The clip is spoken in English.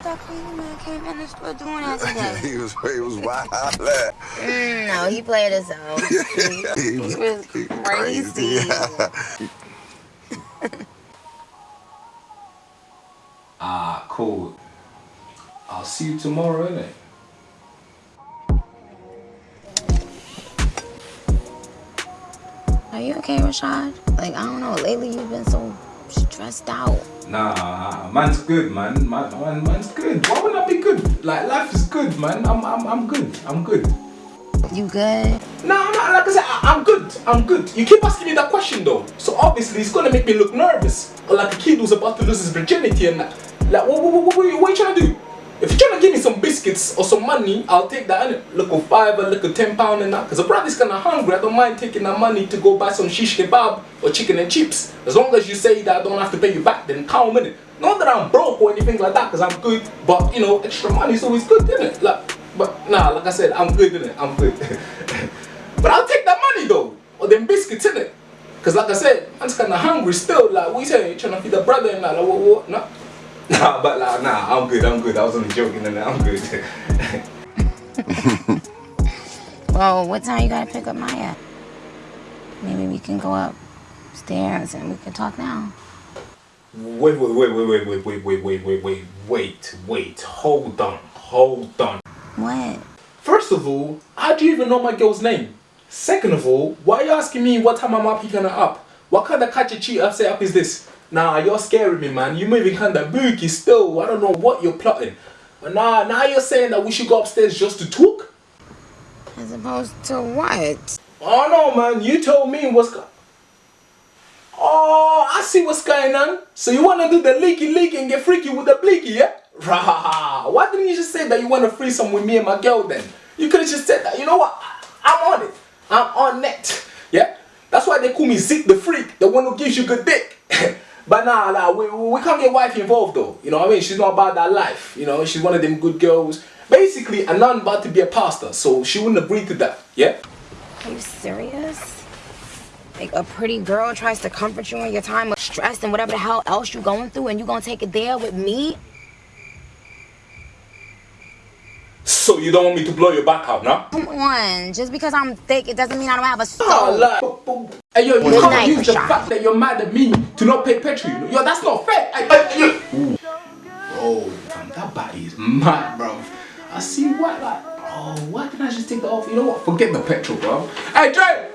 I came in the store doing that today. he was he was wild. mm, no, he played us out. he, he, was, he was crazy. crazy. ah, cool. I'll see you tomorrow, innit? Are you okay, Rashad? Like, I don't know, lately you've been so stressed out. Nah, man's good, man. Man, man. Man's good. Why would I be good? Like, life is good, man. I'm, I'm, I'm good. I'm good. You good? No, no, like I said, I, am good. I'm good. You keep asking me that question, though. So obviously, it's gonna make me look nervous. Or like a kid who's about to lose his virginity and that. Like, what, what, what, what, what are you trying to do? If you're trying to give me some or some money, I'll take that. Innit? Look a five or look a ten pound and that. Because the brother's kind of hungry. I don't mind taking that money to go buy some shish kebab or chicken and chips. As long as you say that I don't have to pay you back, then calm in it. Not that I'm broke or anything like that, because I'm good. But you know, extra money is always good, isn't it? Like, but nah, like I said, I'm good, innit? I'm good. but I'll take that money though, or them biscuits, it Because like I said, I'm just kind of hungry still. Like, you say? Trying to feed the brother and that? Like, what, what? Nah. Nah, but like, nah, I'm good, I'm good. I was only joking and I'm good. well, what time you gotta pick up Maya? Maybe we can go upstairs and we can talk now. Wait, wait, wait, wait, wait, wait, wait, wait, wait, wait, wait, wait, wait, hold on, hold on. What? First of all, how do you even know my girl's name? Second of all, why are you asking me what time I'm up picking her up? What kind of catch a cheater setup is this? Nah, you're scaring me, man. You're moving kind of booky still. I don't know what you're plotting. But nah, now you're saying that we should go upstairs just to talk? As opposed to what? Oh no, man. You told me what's going Oh, I see what's going on. So you want to do the leaky leaky and get freaky with the bleaky, yeah? Rah. Why didn't you just say that you want to threesome with me and my girl then? You could have just said that. You know what? I'm on it. I'm on it. Yeah? That's why they call me Zeke the Freak, the one who gives you good dick. But nah, nah, we, we can't get wife involved though. You know what I mean? She's not about that life. You know, she's one of them good girls. Basically, a nun about to be a pastor, so she wouldn't agree to that. Yeah? Are you serious? Like a pretty girl tries to comfort you in your time of stress and whatever the hell else you're going through and you gonna take it there with me? So you don't want me to blow your back out, no? Come on. Just because I'm thick, it doesn't mean I don't have a ah, soul. Oh, like, hey, yo, you can't use the fact that you're mad at me to not pay petrol. Yo, that's not fair. Hey, hey, Bro, fam, that body is mad, bro. I see what, like, oh, why didn't I just take that off? You know what? Forget the petrol, bro. Hey, Dre!